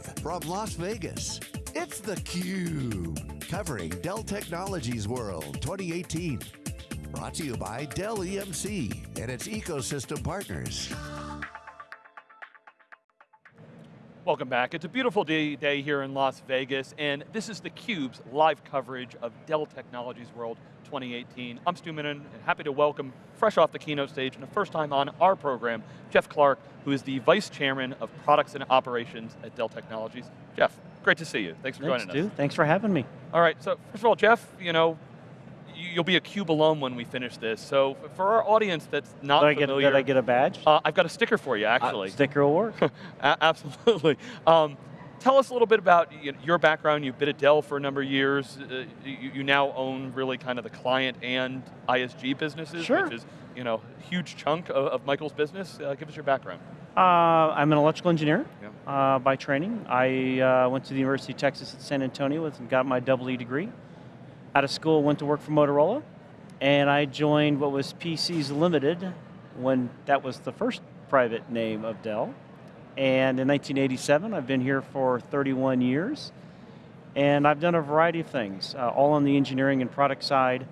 Live from Las Vegas, it's theCUBE, covering Dell Technologies World 2018. Brought to you by Dell EMC and its ecosystem partners. Welcome back. It's a beautiful day, day here in Las Vegas, and this is theCUBE's live coverage of Dell Technologies World 2018. I'm Stu Miniman, and happy to welcome, fresh off the keynote stage, and the first time on our program, Jeff Clarke, who is the Vice Chairman of Products and Operations at Dell Technologies. Jeff, great to see you. Thanks for Thanks, joining Stu. us. Thanks for having me. All right, so first of all, Jeff, you know, you'll be a CUBE alum when we finish this, so for our audience that's not Did I, get, did I get a badge? uh, I've got a sticker for you, actually. Uh, sticker will work. Absolutely. Um, tell us a little bit about your background. You've been at Dell for a number of years. Uh, you, you now own really kind of the client and ISG businesses, Sure. which is you know a huge chunk of, of Michael's business. Uh, give us your background. uh, I'm an electrical engineer Yeah. uh, by training. I uh, went to the University of Texas at San Antonio and got my double E degree. Out of school, went to work for Motorola, and I joined what was PCs Limited when that was the first private name of Dell. And in 1987, I've been here for 31 years, and I've done a variety of things, uh, all on the engineering and product side.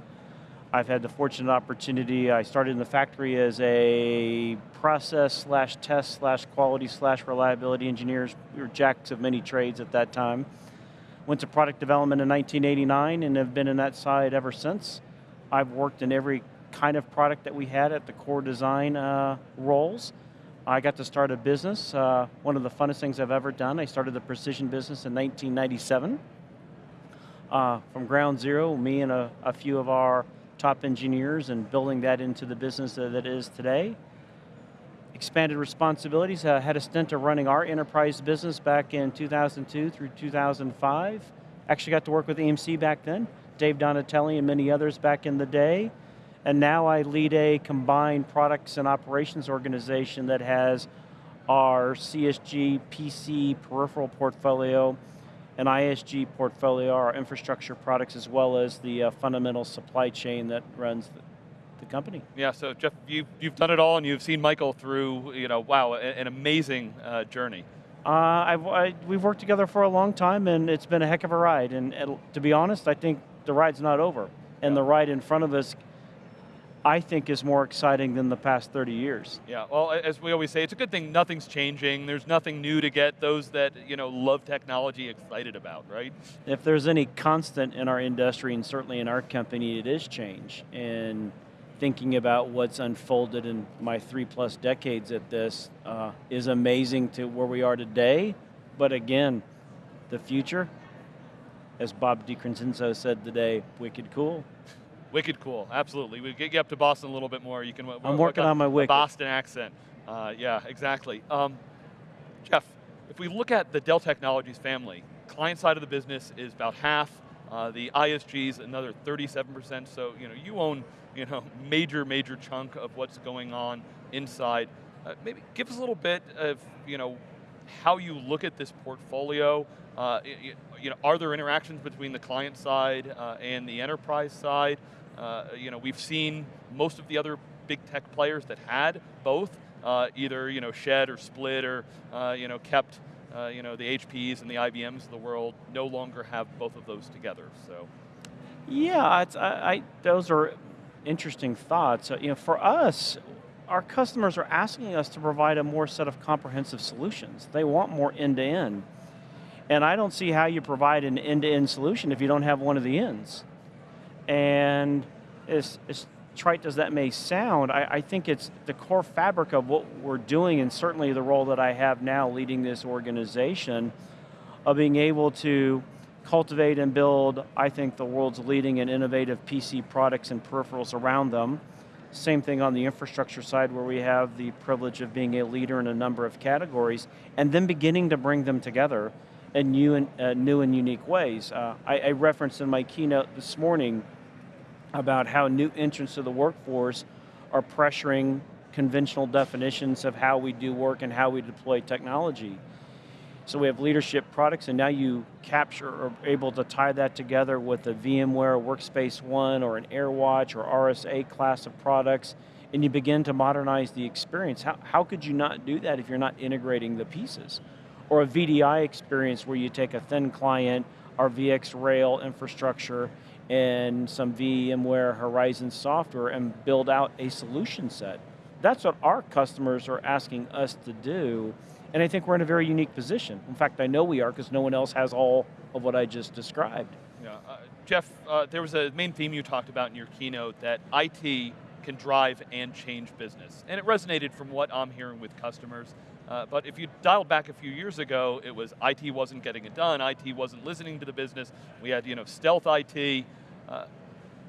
I've had the fortunate opportunity, I started in the factory as a process slash test slash quality slash reliability engineers. We were jacks of many trades at that time. Went to product development in 1989 and have been in that side ever since. I've worked in every kind of product that we had at the core design uh, roles. I got to start a business, uh, one of the funnest things I've ever done. I started the precision business in 1997. Uh, from ground zero, me and a, a few of our top engineers and building that into the business that it is today. Expanded responsibilities, uh, had a stint of running our enterprise business back in 2002 through 2005. Actually got to work with EMC back then, Dave Donatelli and many others back in the day. And now I lead a combined products and operations organization that has our CSG, PC, peripheral portfolio, an ISG portfolio, our infrastructure products, as well as the uh, fundamental supply chain that runs company. Yeah. So Jeff, you've, you've done it all, and you've seen Michael through you know wow an amazing uh, journey. Uh, I've, I, we've worked together for a long time, and it's been a heck of a ride. And, and to be honest, I think the ride's not over. And Yeah. the ride in front of us, I think, is more exciting than the past 30 years. Yeah, well, as we always say, it's a good thing nothing's changing. There's nothing new to get those that, you know, love technology excited about, right? If there's any constant in our industry, and certainly in our company, it is change. And thinking about what's unfolded in my three plus decades at this uh, is amazing to where we are today. But again, the future, as Bob DiCrescenzo said today, wicked cool. Wicked cool, absolutely. We get you up to Boston a little bit more. You can. I'm working on my wicked. Boston accent. Uh, yeah, exactly. Um, Jeff, if we look at the Dell Technologies family, client side of the business is about half. Uh, the ISG is another 37%. So you know you own you know major major chunk of what's going on inside. Uh, maybe give us a little bit of you know how you look at this portfolio. Uh, y- y- you know, are there interactions between the client side uh, and the enterprise side? Uh, you know, we've seen most of the other big tech players that had both uh, either you know shed or split or you know kept uh, you know the HPs and the IBMs of the world no longer have both of those together. So Yeah, it's, I, I, those are interesting thoughts. You know, for us, our customers are asking us to provide a more set of comprehensive solutions. They want more end-to-end. And I don't see how you provide an end-to-end solution if you don't have one of the ends. And it's, as trite as that may sound, I, I think it's the core fabric of what we're doing and certainly the role that I have now leading this organization of being able to cultivate and build, I think, the world's leading and innovative PC products and peripherals around them. Same thing on the infrastructure side where we have the privilege of being a leader in a number of categories and then beginning to bring them together in new and, uh, new and unique ways. Uh, I, I referenced in my keynote this morning about how new entrants to the workforce are pressuring conventional definitions of how we do work and how we deploy technology. So we have leadership products and now you capture or able to tie that together with a VMware Workspace ONE or an AirWatch or RSA class of products and you begin to modernize the experience. How, how could you not do that if you're not integrating the pieces? or a VDI experience where you take a thin client, our VxRail infrastructure, and some VMware Horizon software and build out a solution set. That's what our customers are asking us to do, and I think we're in a very unique position. In fact, I know we are because no one else has all of what I just described. Yeah, uh, Jeff, uh, there was a main theme you talked about in your keynote that IT can drive and change business. And it resonated from what I'm hearing with customers. Uh, but if you dialed back a few years ago, it was IT wasn't getting it done, IT wasn't listening to the business, we had you know, stealth IT. Uh,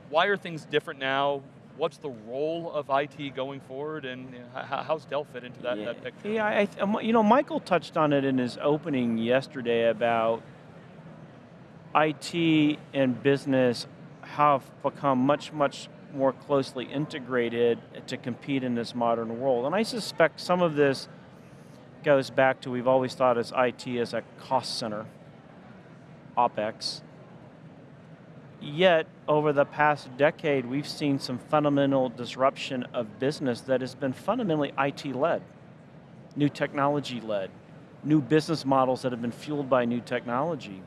why are things different now? What's the role of IT going forward, and you know, how, how's Dell fit into that, yeah, that picture? Yeah, I, um, you know, Michael touched on it in his opening yesterday about IT and business have become much, much more closely integrated to compete in this modern world. And I suspect some of this goes back to we've always thought as IT as a cost center, OpEx. Yet, over the past decade, we've seen some fundamental disruption of business that has been fundamentally IT-led, new technology-led, new business models that have been fueled by new technology.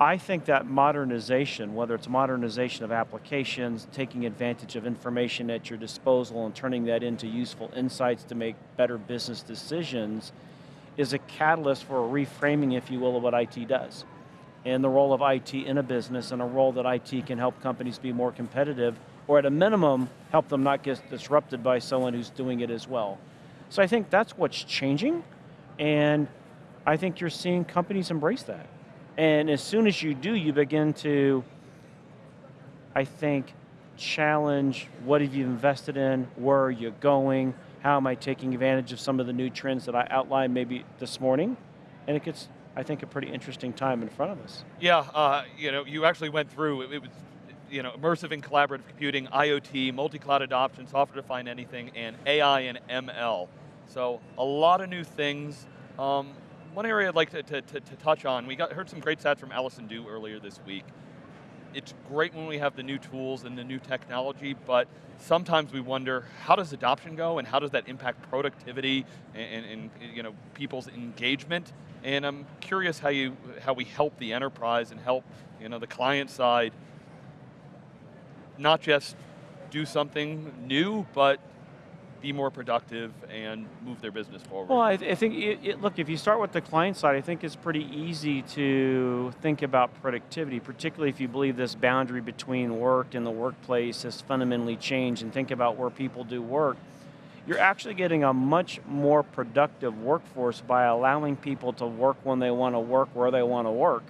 I think that modernization, whether it's modernization of applications, taking advantage of information at your disposal and turning that into useful insights to make better business decisions, is a catalyst for a reframing, if you will, of what IT does. And the role of IT in a business and a role that IT can help companies be more competitive, or at a minimum, help them not get disrupted by someone who's doing it as well. So I think that's what's changing, and I think you're seeing companies embrace that. And as soon as you do, you begin to, I think, challenge what have you invested in, where are you going, how am I taking advantage of some of the new trends that I outlined maybe this morning, and it gets, I think, a pretty interesting time in front of us. Yeah, uh, you know, you actually went through, it, it was, you know, immersive and collaborative computing, IoT, multi-cloud adoption, software-defined anything, and AI and ML. So a lot of new things. Um, one area I'd like to, to, to, to touch on, we got heard some great stats from Allison Dew earlier this week. It's great when we have the new tools and the new technology, but sometimes we wonder, how does adoption go and how does that impact productivity and, and, and you know, people's engagement? And I'm curious how, you, how we help the enterprise and help you know, the client side not just do something new, but be more productive and move their business forward? Well, I, I think, it, it, look, if you start with the client side, I think it's pretty easy to think about productivity, particularly if you believe this boundary between work and the workplace has fundamentally changed and think about where people do work. You're actually getting a much more productive workforce by allowing people to work when they want to work, where they want to work.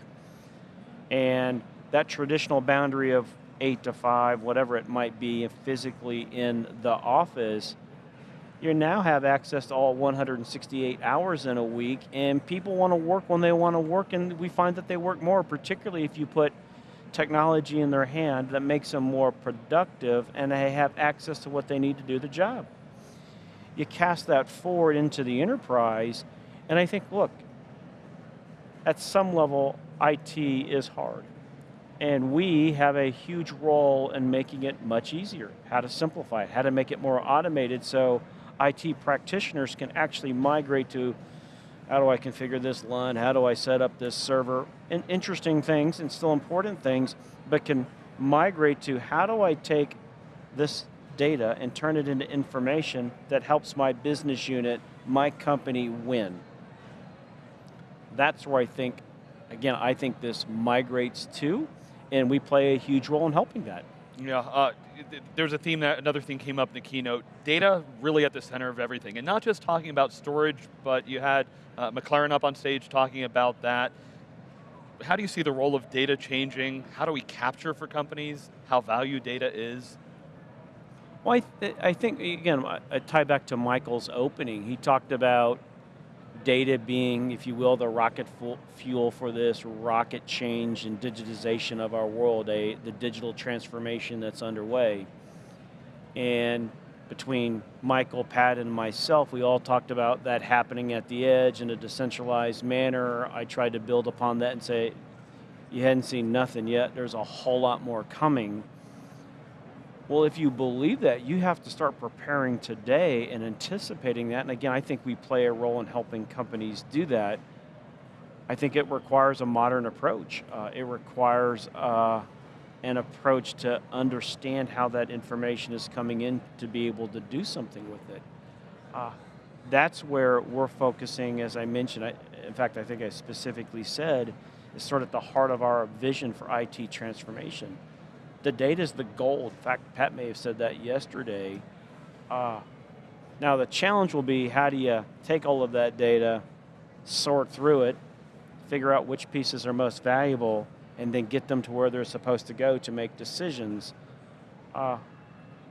And that traditional boundary of eight to five, whatever it might be, physically in the office, you now have access to all 168 hours in a week, and people want to work when they want to work, and we find that they work more, particularly if you put technology in their hand that makes them more productive and they have access to what they need to do the job. You cast that forward into the enterprise, and I think, look, at some level, IT is hard. And we have a huge role in making it much easier, how to simplify it, how to make it more automated so IT practitioners can actually migrate to how do I configure this LUN, how do I set up this server, and interesting things and still important things, but can migrate to how do I take this data and turn it into information that helps my business unit, my company win. That's where I think, again, I think this migrates to, and we play a huge role in helping that. Yeah, uh, there's a theme that another thing came up in the keynote. Data really at the center of everything, and not just talking about storage, but you had uh, McLaren up on stage talking about that. How do you see the role of data changing? How do we capture for companies how value data is? Well, I, th I think, again, I tie back to Michael's opening. He talked about data being, if you will, the rocket fuel for this rocket change and digitization of our world, a, the digital transformation that's underway. And between Michael, Pat, and myself, we all talked about that happening at the edge in a decentralized manner. I tried to build upon that and say, you hadn't seen nothing yet, there's a whole lot more coming. Well, if you believe that, you have to start preparing today and anticipating that. And again, I think we play a role in helping companies do that. I think it requires a modern approach. Uh, it requires uh, an approach to understand how that information is coming in to be able to do something with it. Uh, that's where we're focusing, as I mentioned. I, in fact, I think I specifically said, is sort of at the heart of our vision for IT transformation the data is the gold. In fact, Pat may have said that yesterday. Uh, now the challenge will be how do you take all of that data, sort through it, figure out which pieces are most valuable, and then get them to where they're supposed to go to make decisions. Uh,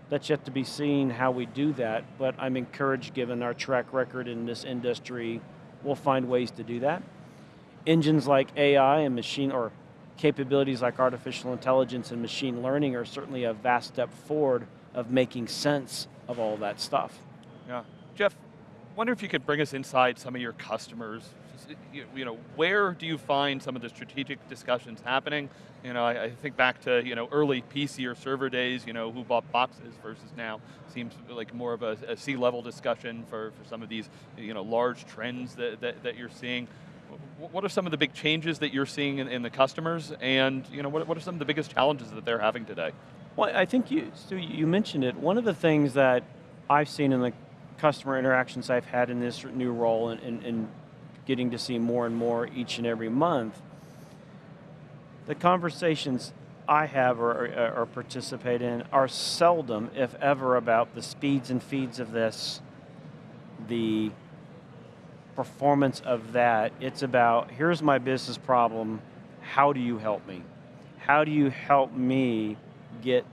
that's yet to be seen how we do that, but I'm encouraged given our track record in this industry, we'll find ways to do that. Engines like AI and machine, or capabilities like artificial intelligence and machine learning are certainly a vast step forward of making sense of all that stuff. Yeah. Jeff, wonder if you could bring us inside some of your customers. You, you know, where do you find some of the strategic discussions happening? You know, I, I, think back to you know early PC or server days. You know, who bought boxes versus now seems like more of a, a C-level discussion for, for some of these you know large trends that, that, that you're seeing what are some of the big changes that you're seeing in, in, the customers, and you know, what, what are some of the biggest challenges that they're having today? Well, I think you, Stu, you mentioned it. One of the things that I've seen in the customer interactions I've had in this new role and, and, and getting to see more and more each and every month, the conversations I have or, or, or, participate in are seldom, if ever, about the speeds and feeds of this, the performance of that. It's about here's my business problem. How do you help me? How do you help me get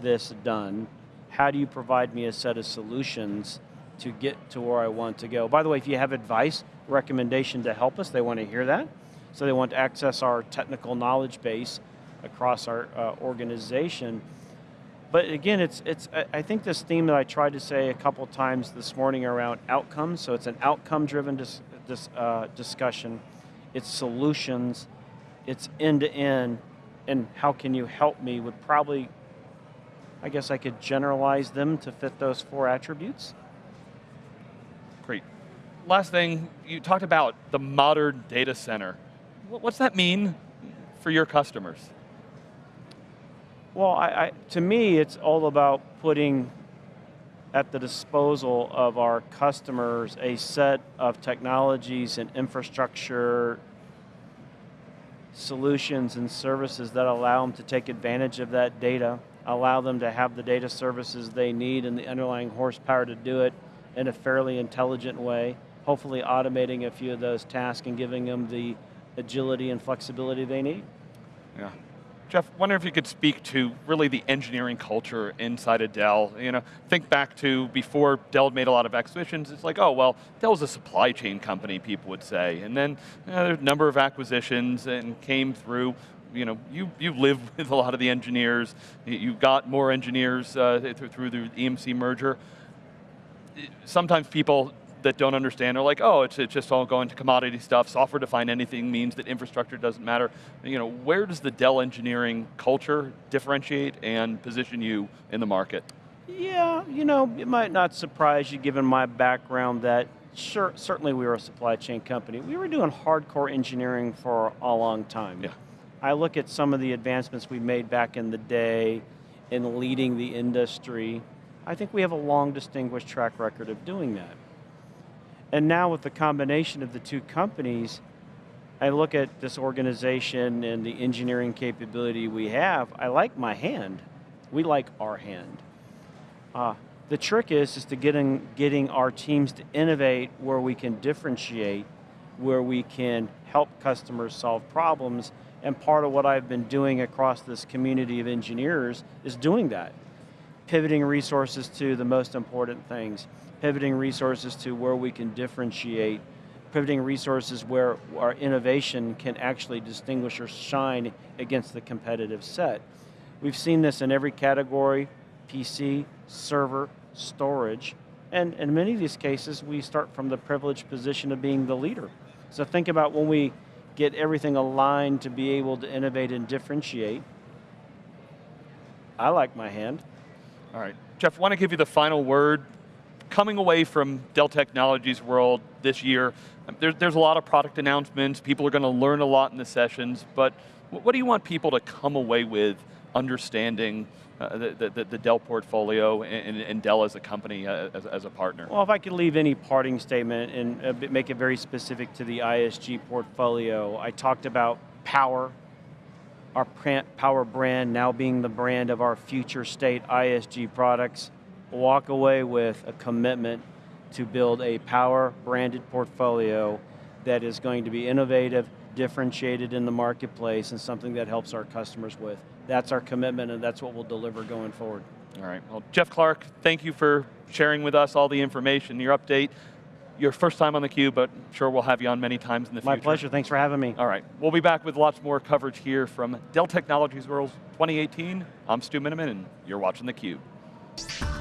this done? How do you provide me a set of solutions to get to where I want to go? By the way, if you have advice, recommendation to help us, they want to hear that. So they want to access our technical knowledge base across our uh, organization but again, it's, it's, I think this theme that I tried to say a couple times this morning around outcomes, so it's an outcome-driven dis, dis, uh, discussion, it's solutions, it's end-to-end, and how can you help me would probably, I guess I could generalize them to fit those four attributes. Great. Last thing, you talked about the modern data center. What's that mean for your customers? Well, I, I, to me, it's all about putting at the disposal of our customers a set of technologies and infrastructure solutions and services that allow them to take advantage of that data, allow them to have the data services they need and the underlying horsepower to do it in a fairly intelligent way, hopefully automating a few of those tasks and giving them the agility and flexibility they need. Yeah. Jeff, wonder if you could speak to really the engineering culture inside of Dell. You know, think back to before Dell made a lot of acquisitions, it's like, oh, well, Dell's a supply chain company, people would say. And then you know, there's a number of acquisitions and came through, you know, you, you live with a lot of the engineers, you got more engineers uh, through the EMC merger. Sometimes people that don't understand are like, oh, it's, it's just all going to commodity stuff. Software defined anything means that infrastructure doesn't matter. You know, where does the Dell engineering culture differentiate and position you in the market? Yeah, you know, it might not surprise you given my background that sure, certainly we were a supply chain company. We were doing hardcore engineering for a long time. Yeah. I look at some of the advancements we made back in the day in leading the industry. I think we have a long distinguished track record of doing that. And now with the combination of the two companies, I look at this organization and the engineering capability we have, I like my hand. We like our hand. Uh, the trick is, is to getting, getting our teams to innovate where we can differentiate, where we can help customers solve problems, and part of what I've been doing across this community of engineers is doing that. Pivoting resources to the most important things pivoting resources to where we can differentiate, pivoting resources where our innovation can actually distinguish or shine against the competitive set. We've seen this in every category, PC, server, storage, and in many of these cases, we start from the privileged position of being the leader. So think about when we get everything aligned to be able to innovate and differentiate. I like my hand. All right, Jeff, want to give you the final word. Coming away from Dell Technologies World this year, um, there, there's a lot of product announcements, people are going to learn a lot in the sessions, but what do you want people to come away with understanding uh, the, the, the Dell portfolio and, and Dell as a company, uh, as, as a partner? Well, if I could leave any parting statement and a make it very specific to the ISG portfolio, I talked about power, our power brand now being the brand of our future state ISG products. Walk away with a commitment to build a power branded portfolio that is going to be innovative, differentiated in the marketplace, and something that helps our customers with. That's our commitment, and that's what we'll deliver going forward. All right, well, Jeff Clarke, thank you for sharing with us all the information, your update. Your first time on theCUBE, but I'm sure we'll have you on many times in the My future. My pleasure, thanks for having me. All right, we'll be back with lots more coverage here from Dell Technologies World 2018. I'm Stu Miniman, and you're watching theCUBE.